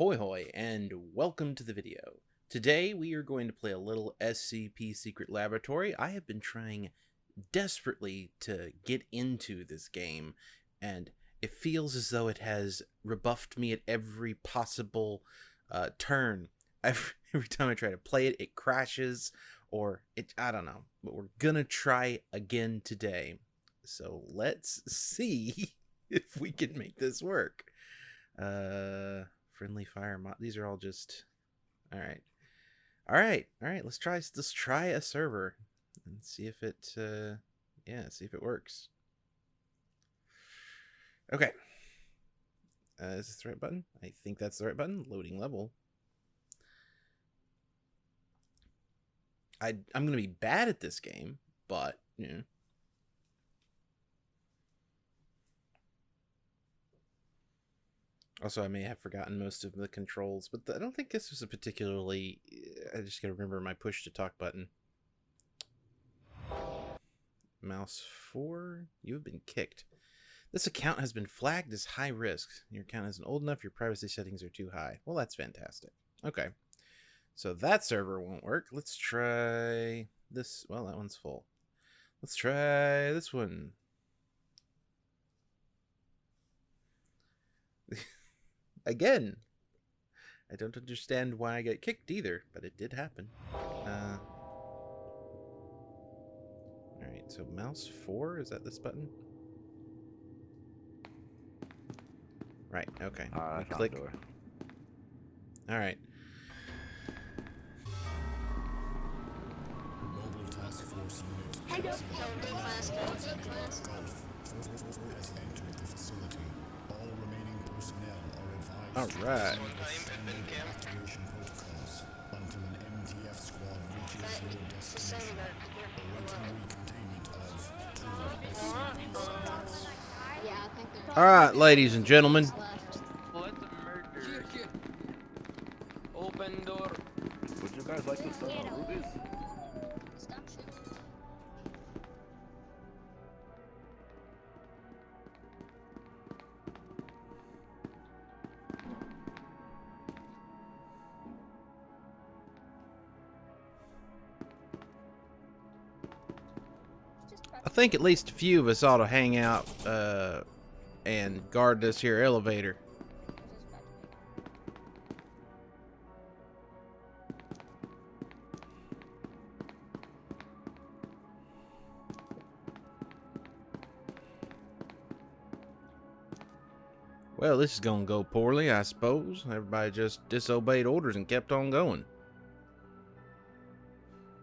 Ahoy hoy and welcome to the video. Today we are going to play a little SCP Secret Laboratory. I have been trying desperately to get into this game and it feels as though it has rebuffed me at every possible uh, turn. Every, every time I try to play it, it crashes or it, I don't know, but we're gonna try again today. So let's see if we can make this work. Uh, friendly fire mod. These are all just. All right, all right, all right. Let's try. Let's try a server and see if it. Uh, yeah, see if it works. Okay. Uh, is this the right button? I think that's the right button. Loading level. I I'm gonna be bad at this game, but you know. Also, I may have forgotten most of the controls, but I don't think this was a particularly. Eh, I just gotta remember my push to talk button. Mouse 4, you have been kicked. This account has been flagged as high risk. Your account isn't old enough, your privacy settings are too high. Well, that's fantastic. Okay. So that server won't work. Let's try this. Well, that one's full. Let's try this one. Again. I don't understand why I get kicked either, but it did happen. Uh, Alright, so mouse 4, is that this button? Right, okay. Uh, click. Alright. Mobile are advised All right. ladies and evacuation think at least a few of us ought to hang out uh, and guard this here elevator. Well, this is gonna go poorly, I suppose. Everybody just disobeyed orders and kept on going.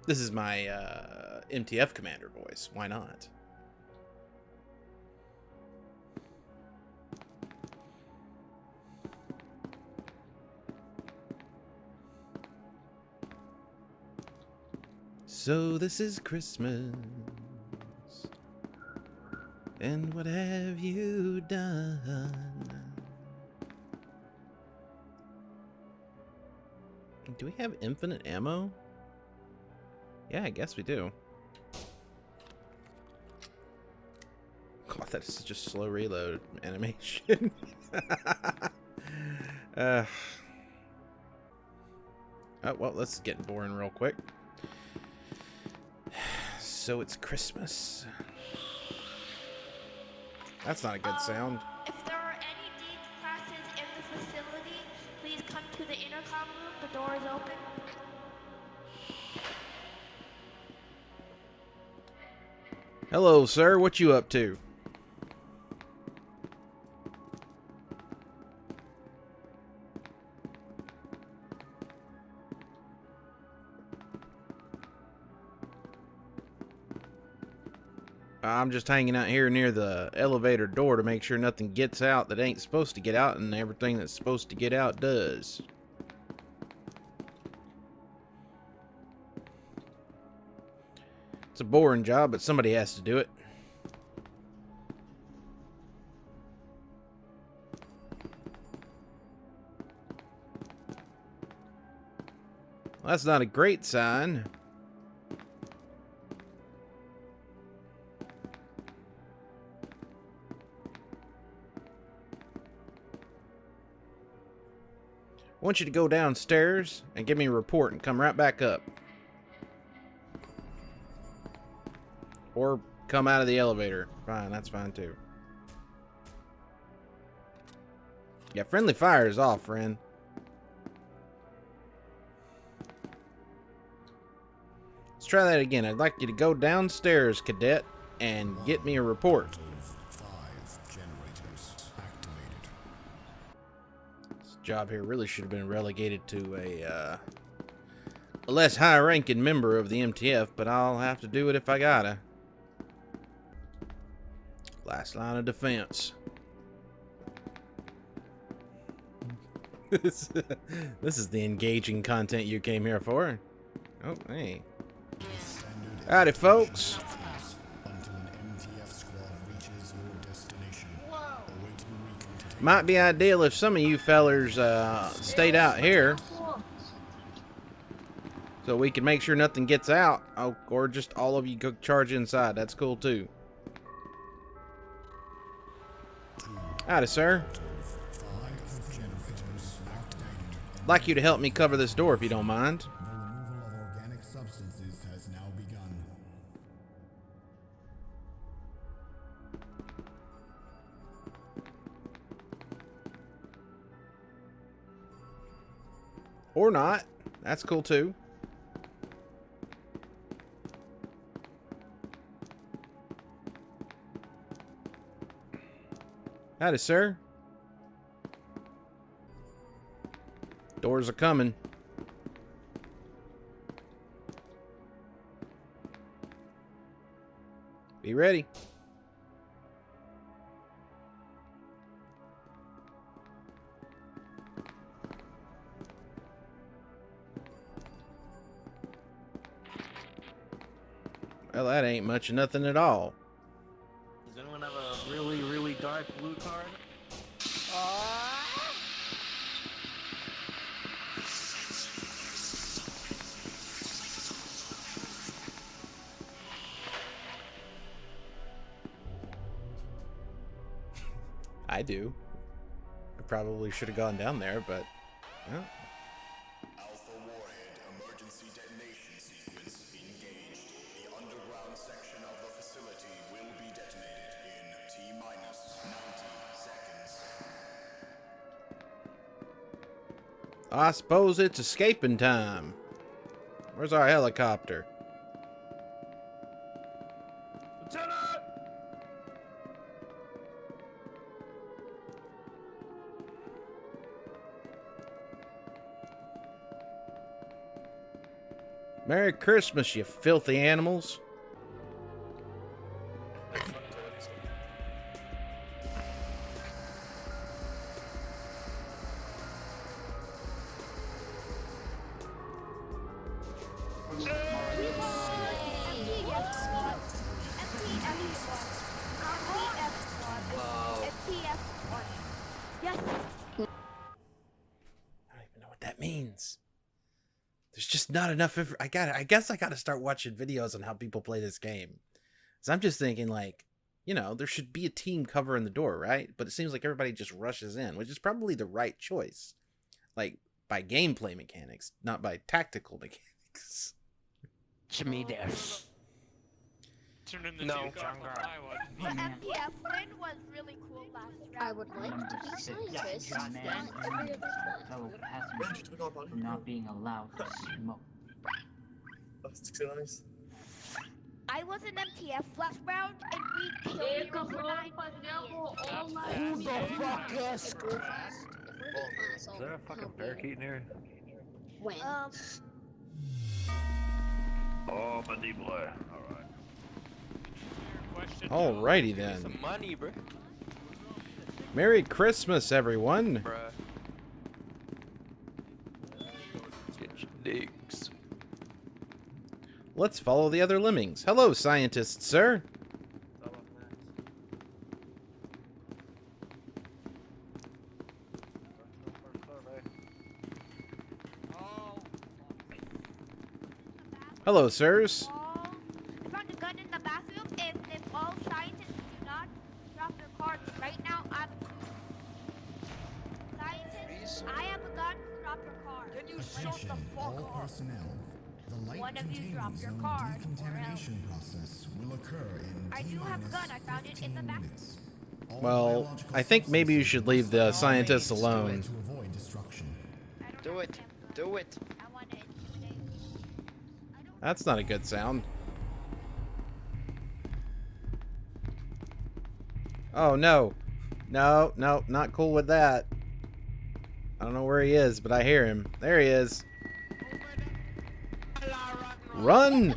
This is my uh, MTF commander voice. Why not? So this is Christmas. And what have you done? Do we have infinite ammo? Yeah, I guess we do. God, that is a slow reload animation. uh, oh, well, let's get boring real quick. So it's Christmas. That's not a good Um, sound. If there are any D classes in the facility, please come to the intercom room. The door is open. Hello, sir. What you up to? I'm just hanging out here near the elevator door to make sure nothing gets out that ain't supposed to get out and everything that's supposed to get out does. It's a boring job, but somebody has to do it. Well, that's not a great sign. I want you to go downstairs and give me a report and come right back up. Or come out of the elevator. Fine, that's fine too. Yeah, friendly fire is off, friend. Let's try that again. I'd like you to go downstairs, cadet, and get me a report. This job here really should have been relegated to a, uh, a less high-ranking member of the MTF, but I'll have to do it if I gotta. Last line of defense. this, is the engaging content you came here for. Oh, hey. Howdy, folks. Might be ideal if some of you fellers uh, stayed out here. So we can make sure nothing gets out. Oh, or just all of you go charge inside. That's cool too. Howdy, sir. I'd like you to help me cover this door if you don't mind. Or not. That's cool too. Howdy, sir. Doors are coming. Be ready. Well, that ain't much of nothing at all. Blue card? I do. I probably should have gone down there, but I suppose it's escaping time. Where's our helicopter? Lieutenant! Merry Christmas, you filthy animals. Not enough. I got. I guess I got to start watching videos on how people play this game. So I'm just thinking like, you know, there should be a team covering the door, right? But it seems like everybody just rushes in, which is probably the right choice, like by gameplay mechanics, not by tactical mechanics. Jimmy Dash. Turn in the No. two car Jungle. The MTF win was really cool last round. I would like to be scientist, not every other fellow passengers for not being allowed to smoke. I was an MTF last round and we killed over nine If we're the class, if we're the class, Is there a fucking help parakeet in here? Win. Um, Oh, my D boy. Alright. Question. Alrighty then. some money, bro. Merry Christmas, everyone. Bruh. Let's follow the other lemmings. Hello, scientist, sir. Hello, sirs. Well, I think maybe you should leave the scientists alone. to avoid destruction. I don't Do have it. Do it. I want to intimidate. I don't That's not a good sound. Oh no. No, no, not cool with that. I don't know where he is, but I hear him. There he is. Run!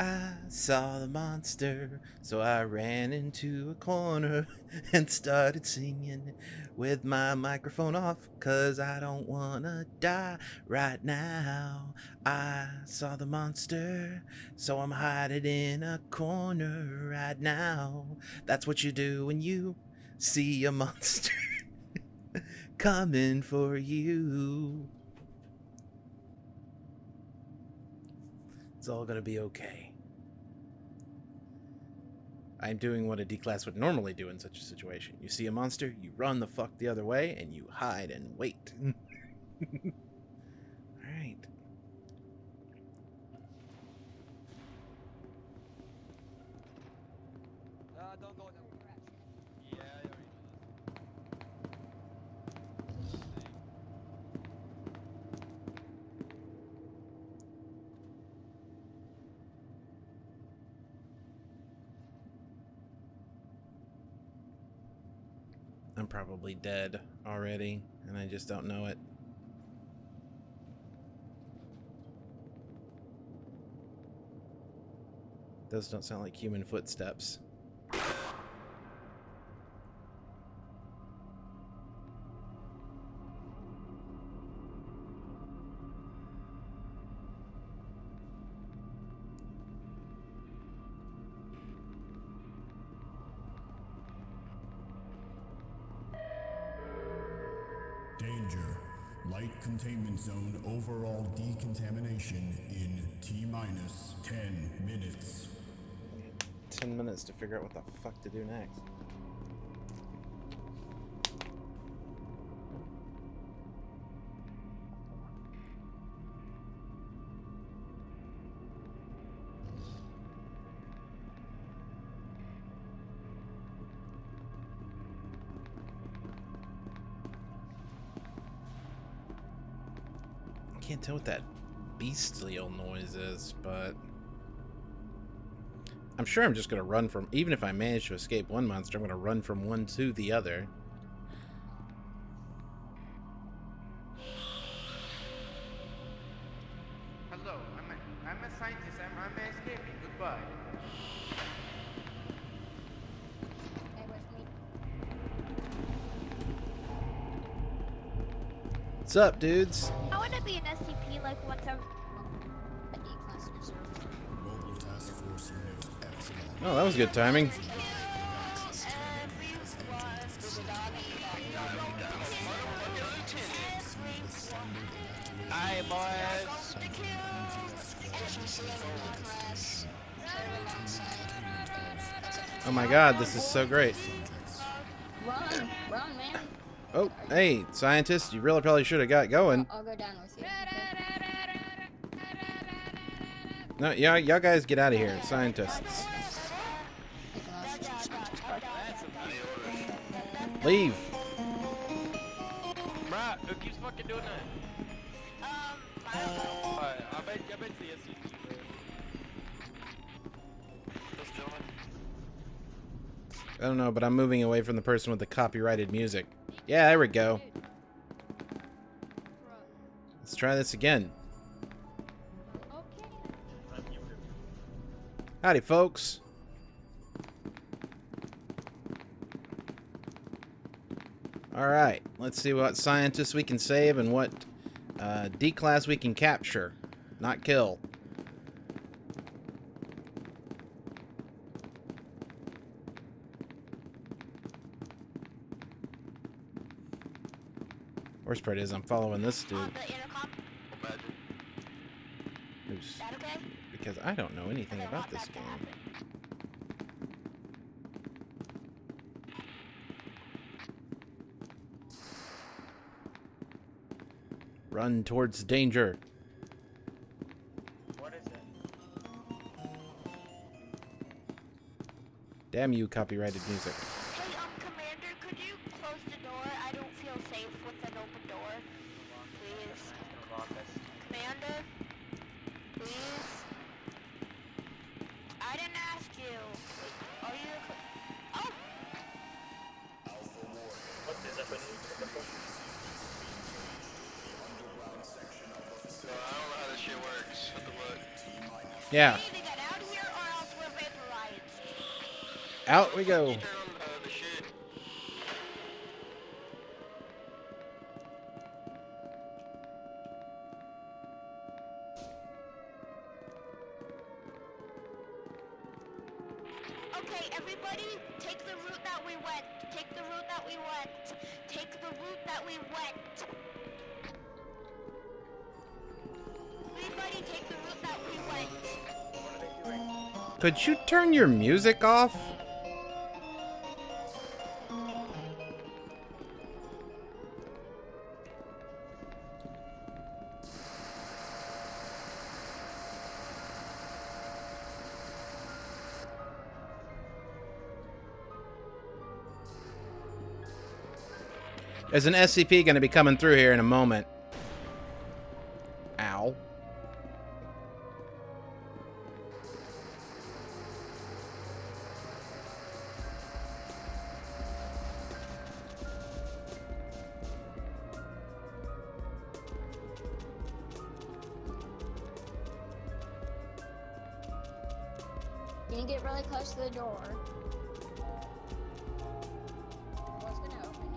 I saw the monster, so I ran into a corner and started singing with my microphone off, cause I don't wanna die right now. I saw the monster, so I'm hiding in a corner right now. That's what you do when you see a monster coming for you. It's all gonna be okay. I'm doing what a D class would normally do in such a situation. You see a monster, you run the fuck the other way, and you hide and wait. Alright. I'm probably dead already, and I just don't know it. Those don't sound like human footsteps. Zone overall decontamination in T minus 10 minutes. Ten minutes to figure out what the fuck to do next. Can't tell what that beastly old noise is, but I'm sure I'm just gonna run from even if I manage to escape one monster, I'm gonna run from one to the other. Hello, I'm a, I'm a scientist. I'm, I'm escaping. Goodbye. What's up, dudes? Like once every. Mobile Task Force Oh, that was good timing. Aye, boys. Oh my god, this is so great. Run, run. Oh, hey, scientist, you really probably should have got going. No, yeah, y'all guys get out of here, scientists. Leave. Bruh, who keeps fucking doing that? Alright, I bet, I bet the SCP, bro. Those gentlemen. I don't know, but I'm moving away from the person with the copyrighted music. Yeah, there we go. Let's try this again. Howdy, folks. Alright, let's see what scientists we can save and what uh, D-class we can capture, not kill. Worst part is I'm following this dude. Because I don't know anything about this game. Run towards danger. What is it? Damn you, copyrighted music. Hey, um, Commander, could you close the door? I don't feel safe with an open door. Please. Commander? The shit. Okay, everybody, take the Could you turn your music off? There's an SCP going to be coming through here in a moment. You get really close to the door? What's gonna open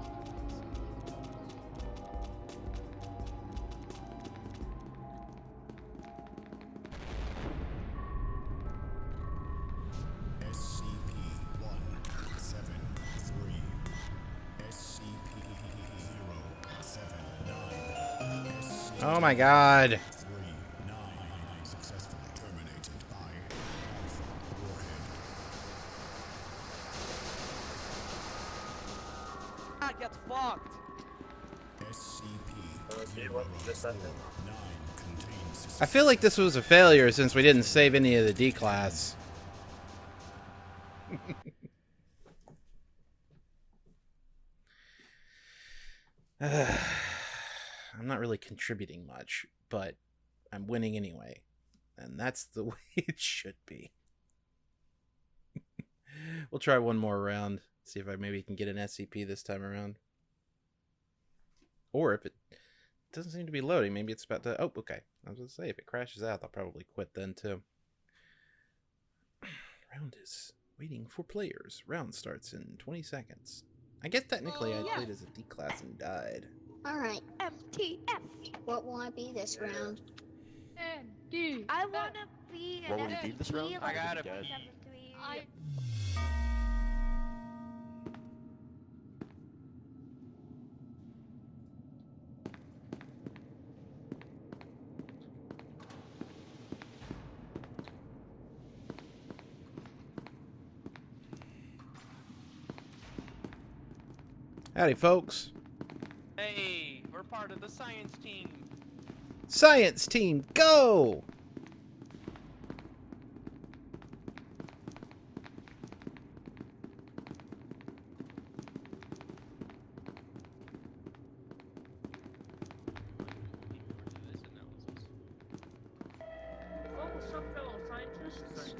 SCP-173. SCP-079. Oh my god. Feel like this was a failure since we didn't save any of the D class. I'm not really contributing much, but I'm winning anyway. And that's the way it should be. we'll try one more round. See if I maybe can get an SCP this time around. Or if it doesn't seem to be loading, maybe it's about to. Oh, okay. I was gonna say if it crashes out, I'll probably quit then too. Round is waiting for players. Round starts in 20 seconds. I guess technically I played as a D class and died. Alright, MTF. what will I be this round? I want to be an What would you be this round? I gotta like pee. 73. I- Howdy, folks. Hey, we're part of the science team. Science team, go!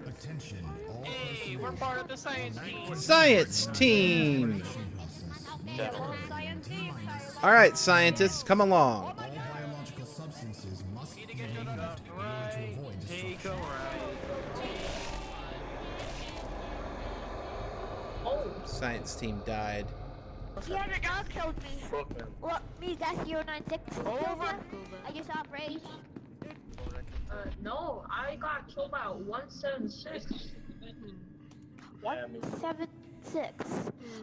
Attention, all Hey, we're part of the science team. Science team! Avoid Take destruction. a right. Science team died. Yeah, the dog killed me. Well, me, that's 096. Over. I just outraged. Uh, no, I got killed by 176. 176.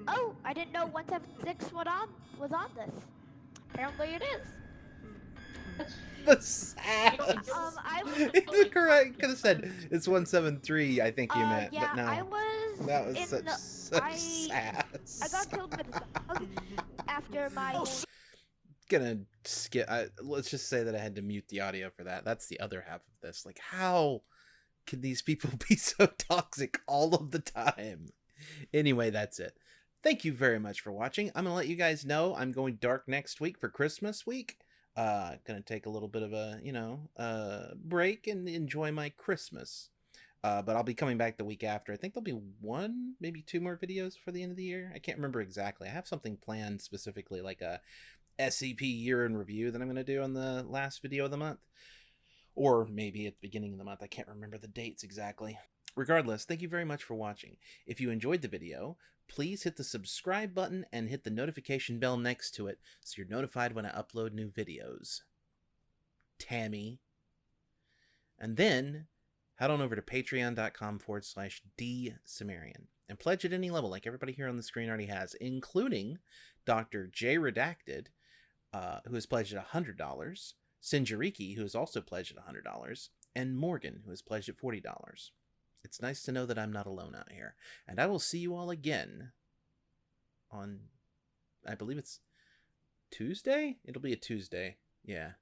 Oh, I didn't know 176 was on, was on this. Apparently it is. The sass. Um, I was. It's correct. Could have said it's one seven three. I think you uh, meant, yeah, but no. I was. that was in such, the- such I- sass. I got killed by the dog after my. whole- gonna skip. I, let's just say that I had to mute the audio for that. That's the other half of this. Like, how can these people be so toxic all of the time? Anyway, that's it. Thank you very much for watching. I'm gonna let you guys know I'm going dark next week for Christmas week. Uh, gonna take a little bit of a you know uh break and enjoy my Christmas. Uh, but I'll be coming back the week after. I think there'll be one, maybe two more videos for the end of the year. I can't remember exactly. I have something planned specifically, like a SCP year in review that I'm going to do on the last video of the month. Or maybe at the beginning of the month. I can't remember the dates exactly. Regardless, thank you very much for watching. If you enjoyed the video, please hit the subscribe button and hit the notification bell next to it so you're notified when I upload new videos. Tammy. And then head on over to patreon.com forward slash D Sumerian and pledge at any level, like everybody here on the screen already has, including Dr. J Redacted, uh, who has pledged at $100, Sinjariki, who has also pledged at $100, and Morgan, who has pledged at $40. It's nice to know that I'm not alone out here. And I will see you all again on, I believe it's Tuesday? It'll be a Tuesday. Yeah.